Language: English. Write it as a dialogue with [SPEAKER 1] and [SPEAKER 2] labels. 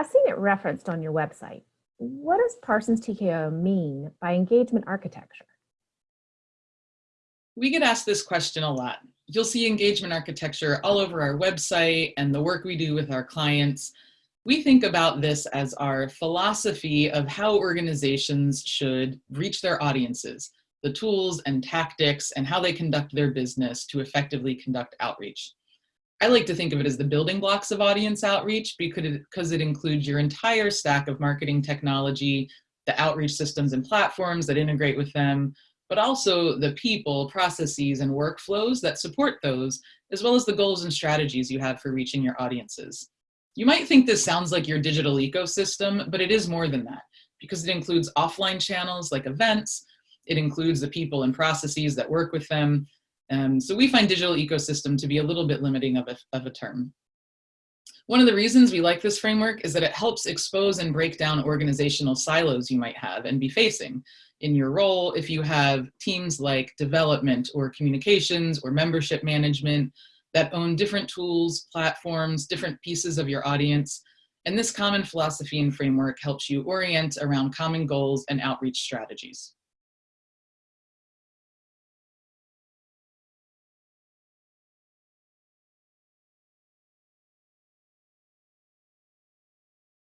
[SPEAKER 1] I've seen it referenced on your website. What does Parsons TKO mean by engagement architecture?
[SPEAKER 2] We get asked this question a lot. You'll see engagement architecture all over our website and the work we do with our clients. We think about this as our philosophy of how organizations should reach their audiences, the tools and tactics and how they conduct their business to effectively conduct outreach. I like to think of it as the building blocks of audience outreach because it, because it includes your entire stack of marketing technology, the outreach systems and platforms that integrate with them, but also the people, processes, and workflows that support those, as well as the goals and strategies you have for reaching your audiences. You might think this sounds like your digital ecosystem, but it is more than that because it includes offline channels like events, it includes the people and processes that work with them. Um, so we find digital ecosystem to be a little bit limiting of a, of a term. One of the reasons we like this framework is that it helps expose and break down organizational silos you might have and be facing in your role if you have teams like development or communications or membership management that own different tools, platforms, different pieces of your audience. And this common philosophy and framework helps you orient around common goals and outreach strategies.